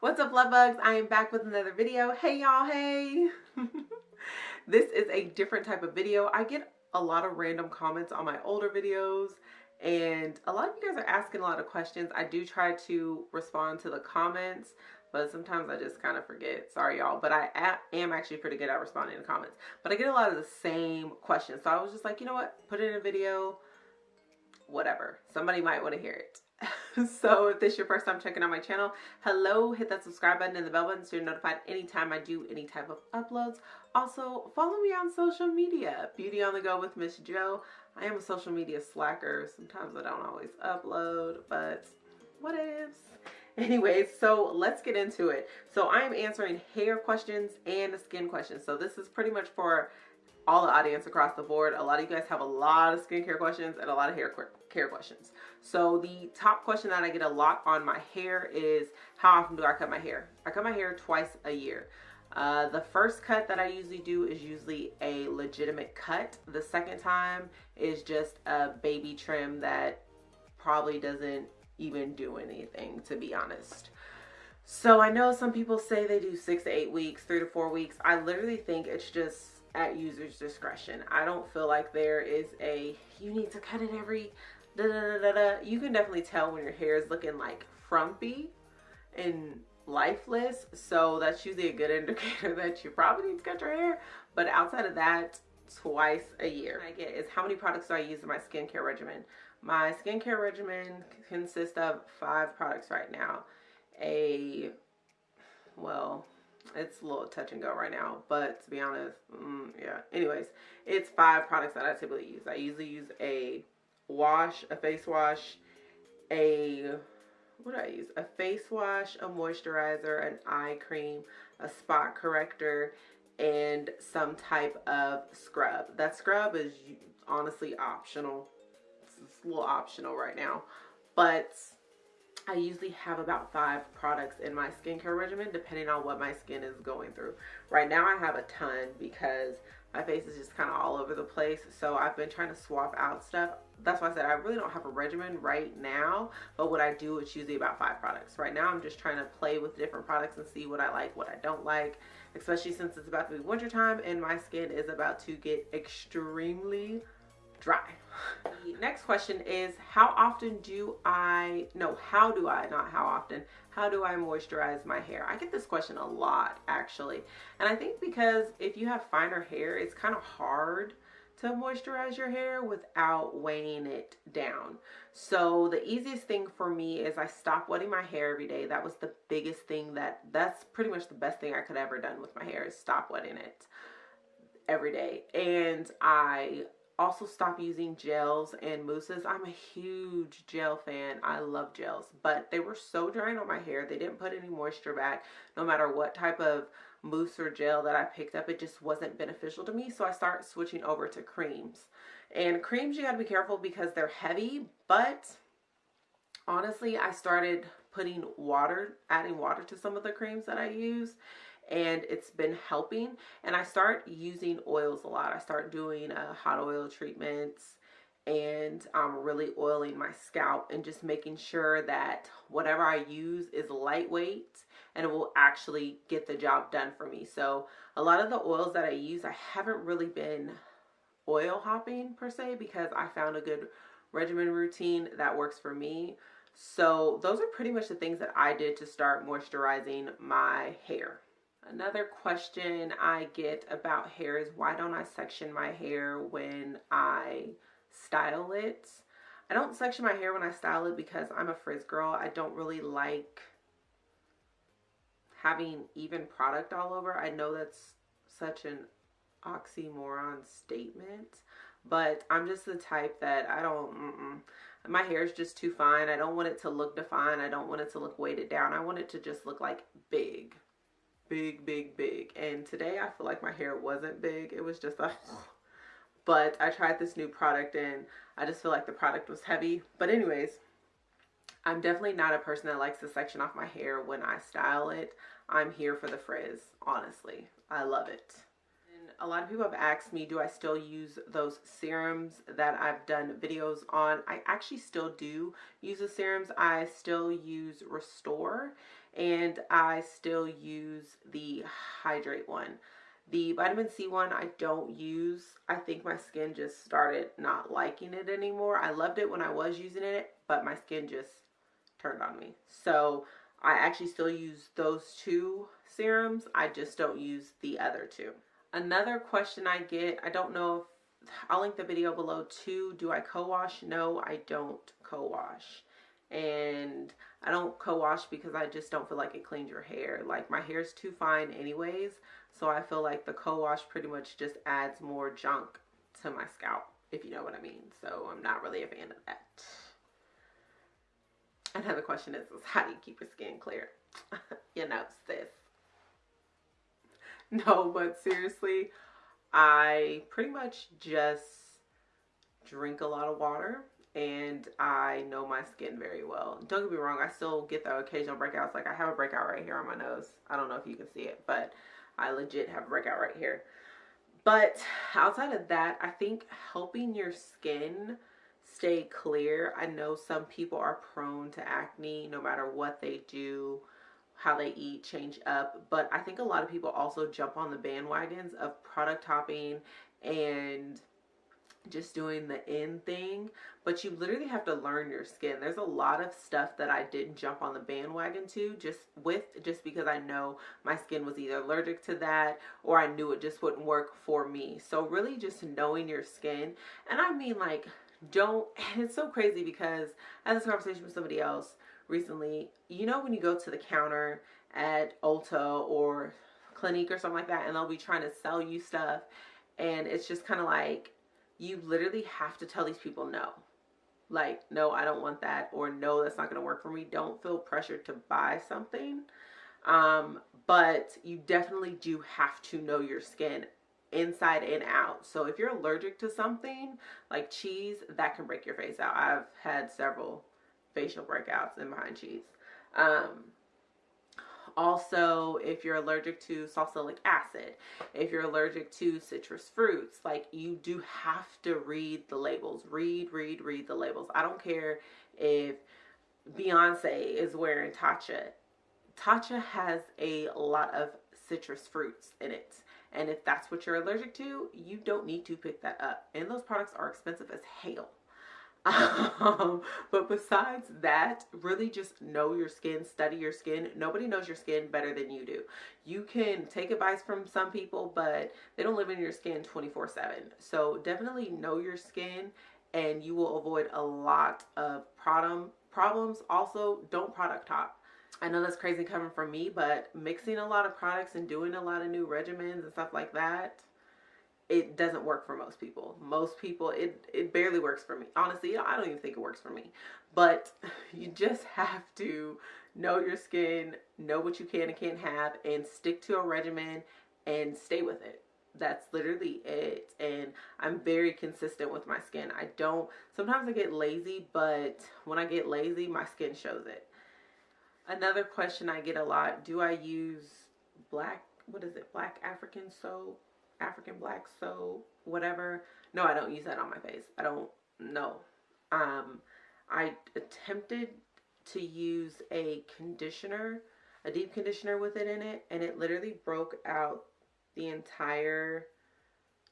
What's up, love bugs? I am back with another video. Hey, y'all, hey. this is a different type of video. I get a lot of random comments on my older videos and a lot of you guys are asking a lot of questions. I do try to respond to the comments, but sometimes I just kind of forget. Sorry, y'all, but I am actually pretty good at responding to comments. But I get a lot of the same questions. So I was just like, you know what? Put it in a video, whatever. Somebody might want to hear it. so if this is your first time checking out my channel, hello, hit that subscribe button and the bell button so you're notified anytime I do any type of uploads. Also, follow me on social media, Beauty on the Go with Miss Jo. I am a social media slacker. Sometimes I don't always upload, but what ifs? Anyways, so let's get into it. So I'm answering hair questions and skin questions. So this is pretty much for all the audience across the board. A lot of you guys have a lot of skincare questions and a lot of hair care questions. So the top question that I get a lot on my hair is how often do I cut my hair? I cut my hair twice a year. Uh, the first cut that I usually do is usually a legitimate cut. The second time is just a baby trim that probably doesn't even do anything to be honest. So I know some people say they do six to eight weeks, three to four weeks. I literally think it's just at user's discretion. I don't feel like there is a, you need to cut it every da da da da. You can definitely tell when your hair is looking like frumpy and lifeless. So that's usually a good indicator that you probably need to cut your hair. But outside of that, twice a year. I get is how many products do I use in my skincare regimen? My skincare regimen consists of five products right now. A, well, it's a little touch and go right now, but to be honest, mm, yeah. Anyways, it's five products that I typically use. I usually use a wash, a face wash, a what I use? A face wash, a moisturizer, an eye cream, a spot corrector, and some type of scrub. That scrub is honestly optional. It's a little optional right now, but I usually have about five products in my skincare regimen depending on what my skin is going through. Right now I have a ton because my face is just kind of all over the place. So I've been trying to swap out stuff. That's why I said I really don't have a regimen right now. But what I do, it's usually about five products. Right now I'm just trying to play with different products and see what I like, what I don't like. Especially since it's about to be wintertime and my skin is about to get extremely dry. The next question is how often do I, no, how do I, not how often, how do I moisturize my hair? I get this question a lot actually. And I think because if you have finer hair, it's kind of hard to moisturize your hair without weighing it down. So the easiest thing for me is I stop wetting my hair every day. That was the biggest thing that, that's pretty much the best thing I could ever done with my hair is stop wetting it every day. And I also stop using gels and mousses. I'm a huge gel fan. I love gels, but they were so drying on my hair. They didn't put any moisture back. No matter what type of mousse or gel that I picked up, it just wasn't beneficial to me. So I started switching over to creams. And creams, you gotta be careful because they're heavy, but honestly, I started putting water, adding water to some of the creams that I use and it's been helping and I start using oils a lot. I start doing uh, hot oil treatments and I'm really oiling my scalp and just making sure that whatever I use is lightweight and it will actually get the job done for me. So a lot of the oils that I use, I haven't really been oil hopping per se because I found a good regimen routine that works for me. So those are pretty much the things that I did to start moisturizing my hair. Another question I get about hair is why don't I section my hair when I style it? I don't section my hair when I style it because I'm a frizz girl. I don't really like having even product all over. I know that's such an oxymoron statement, but I'm just the type that I don't, mm -mm. my hair is just too fine. I don't want it to look defined. I don't want it to look weighted down. I want it to just look like big big, big, big. And today I feel like my hair wasn't big. It was just a, but I tried this new product and I just feel like the product was heavy. But anyways, I'm definitely not a person that likes to section off my hair when I style it. I'm here for the frizz, honestly. I love it. And a lot of people have asked me, do I still use those serums that I've done videos on? I actually still do use the serums. I still use Restore and I still use the hydrate one. The vitamin C one I don't use. I think my skin just started not liking it anymore. I loved it when I was using it, but my skin just turned on me. So I actually still use those two serums. I just don't use the other two. Another question I get, I don't know if, I'll link the video below too. Do I co-wash? No, I don't co-wash. And I don't co-wash because I just don't feel like it cleans your hair. Like my hair is too fine anyways. So I feel like the co-wash pretty much just adds more junk to my scalp, if you know what I mean. So I'm not really a fan of that. Another question is, is how do you keep your skin clear? you know, sis. No, but seriously, I pretty much just drink a lot of water and I know my skin very well. Don't get me wrong, I still get the occasional breakouts. Like I have a breakout right here on my nose. I don't know if you can see it, but I legit have a breakout right here. But outside of that, I think helping your skin stay clear. I know some people are prone to acne no matter what they do, how they eat, change up. But I think a lot of people also jump on the bandwagons of product hopping and just doing the in thing but you literally have to learn your skin. There's a lot of stuff that i didn't jump on the bandwagon to just with just because i know my skin was either allergic to that or i knew it just wouldn't work for me. So really just knowing your skin. And i mean like don't it's so crazy because i had this conversation with somebody else recently. You know when you go to the counter at ulta or clinique or something like that and they'll be trying to sell you stuff and it's just kind of like you literally have to tell these people no. Like, no, I don't want that, or no, that's not going to work for me. Don't feel pressured to buy something. Um, but you definitely do have to know your skin inside and out. So if you're allergic to something like cheese, that can break your face out. I've had several facial breakouts in behind cheese. Um, also, if you're allergic to salicylic acid, if you're allergic to citrus fruits, like you do have to read the labels. Read, read, read the labels. I don't care if Beyonce is wearing Tatcha. Tatcha has a lot of citrus fruits in it. And if that's what you're allergic to, you don't need to pick that up. And those products are expensive as hell. Um, but besides that, really just know your skin, study your skin. Nobody knows your skin better than you do. You can take advice from some people, but they don't live in your skin 24 7. So definitely know your skin and you will avoid a lot of problem problems. Also, don't product hop. I know that's crazy coming from me, but mixing a lot of products and doing a lot of new regimens and stuff like that it doesn't work for most people. Most people, it, it barely works for me. Honestly, I don't even think it works for me. But you just have to know your skin, know what you can and can't have, and stick to a regimen and stay with it. That's literally it. And I'm very consistent with my skin. I don't, sometimes I get lazy, but when I get lazy, my skin shows it. Another question I get a lot, do I use black, what is it, black African soap? African black soap, whatever. No, I don't use that on my face. I don't know. Um, I attempted to use a conditioner, a deep conditioner with it in it, and it literally broke out the entire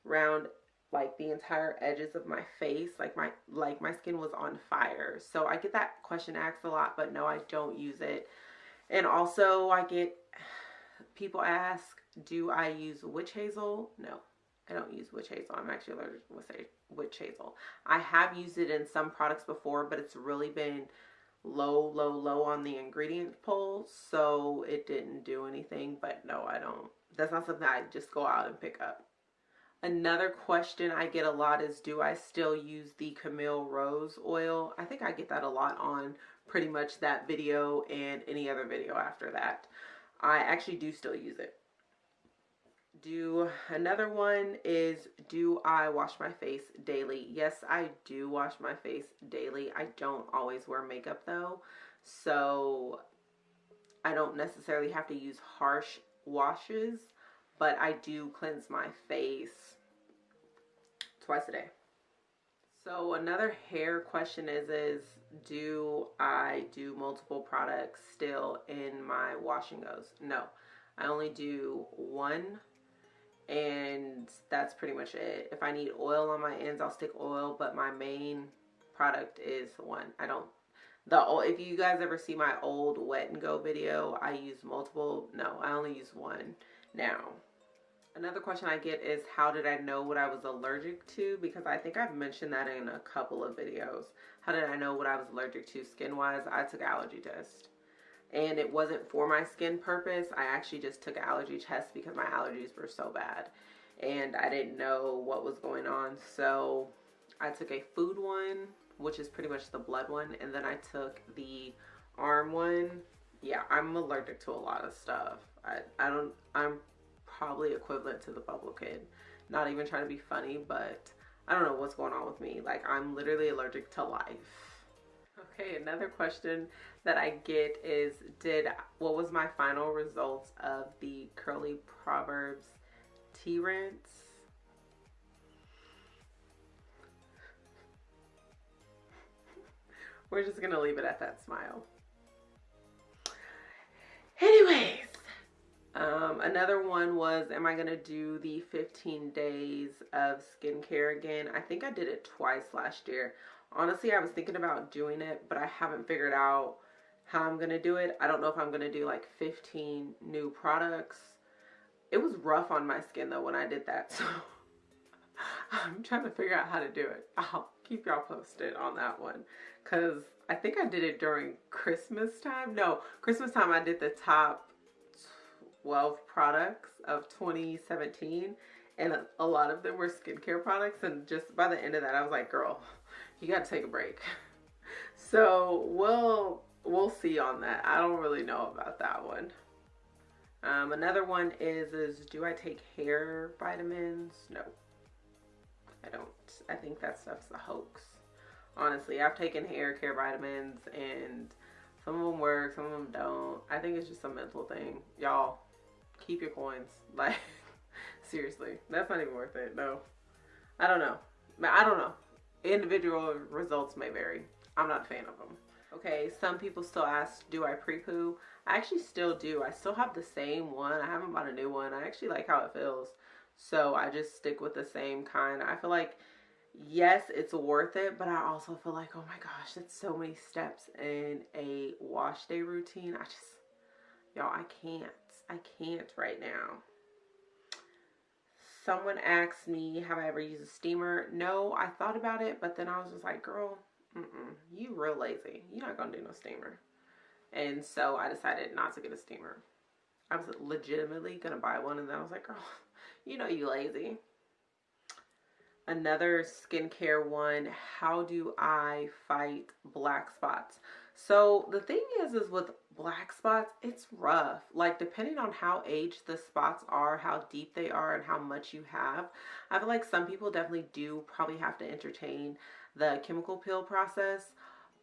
round like the entire edges of my face like my like my skin was on fire so i get that question asked a lot but no i don't use it and also i get people ask do I use witch hazel? No, I don't use witch hazel. I'm actually allergic to witch hazel. I have used it in some products before, but it's really been low, low, low on the ingredient poll, so it didn't do anything. But no, I don't. That's not something I just go out and pick up. Another question I get a lot is do I still use the Camille Rose oil? I think I get that a lot on pretty much that video and any other video after that. I actually do still use it do another one is do I wash my face daily? Yes, I do wash my face daily. I don't always wear makeup though. So I don't necessarily have to use harsh washes, but I do cleanse my face twice a day. So another hair question is is do I do multiple products still in my wash and goes? No. I only do one and that's pretty much it. If I need oil on my ends, I'll stick oil, but my main product is one. I don't the if you guys ever see my old wet and go video, I use multiple. No, I only use one now. Another question I get is how did I know what I was allergic to? Because I think I've mentioned that in a couple of videos. How did I know what I was allergic to skin wise? I took allergy test. And it wasn't for my skin purpose. I actually just took allergy test because my allergies were so bad. And I didn't know what was going on. So I took a food one, which is pretty much the blood one. And then I took the arm one. Yeah, I'm allergic to a lot of stuff. I, I don't, I'm probably equivalent to the bubble kid. Not even trying to be funny, but I don't know what's going on with me. Like I'm literally allergic to life. Okay, another question that I get is did what was my final results of the Curly Proverbs tea rinse? We're just gonna leave it at that smile. Anyways, um, another one was, am I going to do the 15 days of skincare again? I think I did it twice last year. Honestly, I was thinking about doing it, but I haven't figured out how I'm going to do it. I don't know if I'm going to do like 15 new products. It was rough on my skin though when I did that. So I'm trying to figure out how to do it. I'll keep y'all posted on that one. Cause I think I did it during Christmas time. No, Christmas time I did the top 12 products of 2017 and a lot of them were skincare products and just by the end of that I was like girl you got to take a break. So we'll we'll see on that. I don't really know about that one. Um, another one is is do I take hair vitamins? No. I don't. I think that stuff's a hoax. Honestly I've taken hair care vitamins and some of them work some of them don't. I think it's just a mental thing. Y'all keep your coins. Like, seriously, that's not even worth it. No, I don't know. I don't know. Individual results may vary. I'm not a fan of them. Okay, some people still ask, do I pre-poo? I actually still do. I still have the same one. I haven't bought a new one. I actually like how it feels. So I just stick with the same kind. I feel like, yes, it's worth it, but I also feel like, oh my gosh, that's so many steps in a wash day routine. I just, y'all, I can't. I can't right now. Someone asked me, have I ever used a steamer? No, I thought about it, but then I was just like, girl, mm -mm, you real lazy. You're not going to do no steamer. And so I decided not to get a steamer. I was legitimately going to buy one, and then I was like, girl, you know you lazy. Another skincare one, how do I fight black spots? So the thing is, is with black spots, it's rough. Like depending on how aged the spots are, how deep they are, and how much you have. I feel like some people definitely do probably have to entertain the chemical peel process.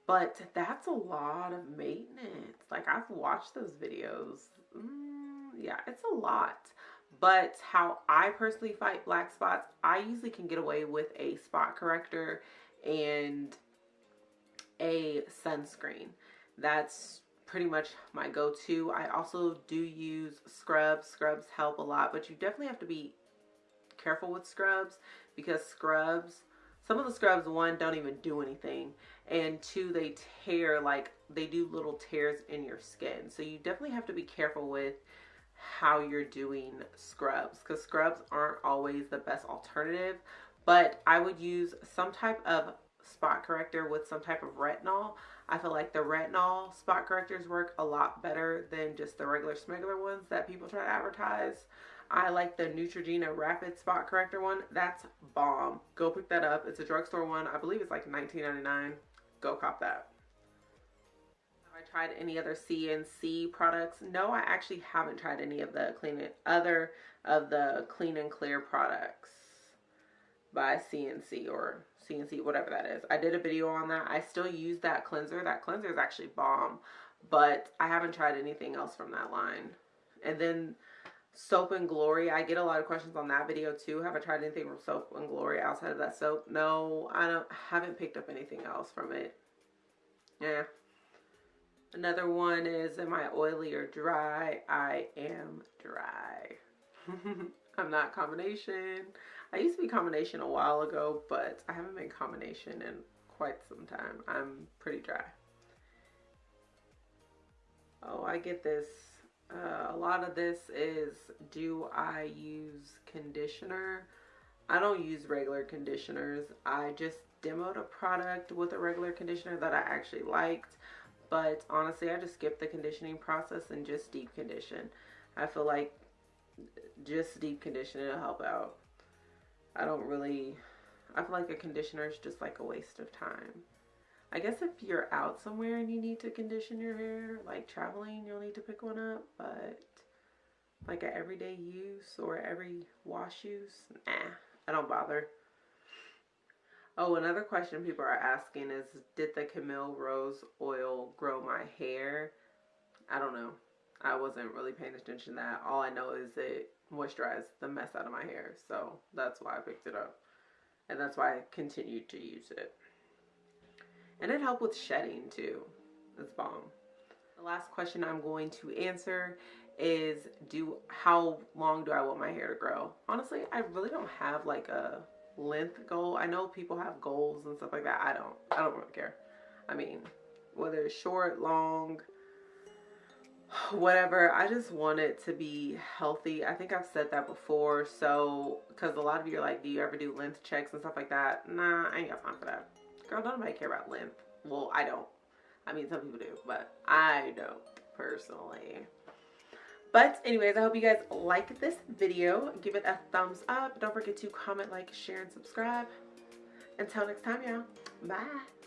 But that's a lot of maintenance. Like I've watched those videos. Mm, yeah, it's a lot. But how I personally fight black spots, I usually can get away with a spot corrector and a sunscreen. That's pretty much my go-to. I also do use scrubs. Scrubs help a lot, but you definitely have to be careful with scrubs because scrubs, some of the scrubs, one, don't even do anything. And two, they tear, like they do little tears in your skin. So you definitely have to be careful with how you're doing scrubs because scrubs aren't always the best alternative. But I would use some type of spot corrector with some type of retinol. I feel like the retinol spot correctors work a lot better than just the regular smuggler ones that people try to advertise. I like the Neutrogena Rapid Spot Corrector one. That's bomb. Go pick that up. It's a drugstore one. I believe it's like $19.99. Go cop that. Have I tried any other CNC products? No, I actually haven't tried any of the clean other of the clean and clear products by CNC or CNC, whatever that is. I did a video on that. I still use that cleanser. That cleanser is actually bomb, but I haven't tried anything else from that line. And then Soap and Glory. I get a lot of questions on that video too. Have I tried anything from Soap and Glory outside of that soap? No, I don't haven't picked up anything else from it. Yeah. Another one is am I oily or dry? I am dry. I'm not combination. I used to be combination a while ago, but I haven't been combination in quite some time. I'm pretty dry. Oh, I get this uh, a lot of this is do I use conditioner? I don't use regular conditioners. I just demoed a product with a regular conditioner that I actually liked. But honestly, I just skip the conditioning process and just deep condition. I feel like just deep conditioning will help out. I don't really, I feel like a conditioner is just like a waste of time. I guess if you're out somewhere and you need to condition your hair, like traveling, you'll need to pick one up. But like a everyday use or every wash use, nah, I don't bother. Oh, another question people are asking is, did the Camille Rose oil grow my hair? I don't know. I wasn't really paying attention to that. All I know is it moisturized the mess out of my hair. So that's why I picked it up. And that's why I continued to use it. And it helped with shedding too. It's bomb. The last question I'm going to answer is do how long do I want my hair to grow? Honestly, I really don't have like a length goal. I know people have goals and stuff like that. I don't. I don't really care. I mean, whether it's short, long, whatever. I just want it to be healthy. I think I've said that before. So, because a lot of you are like, do you ever do length checks and stuff like that? Nah, I ain't got time for that. Girl, nobody care about length. Well, I don't. I mean, some people do, but I don't personally. But anyways, I hope you guys like this video. Give it a thumbs up. Don't forget to comment, like, share, and subscribe. Until next time, y'all. Bye.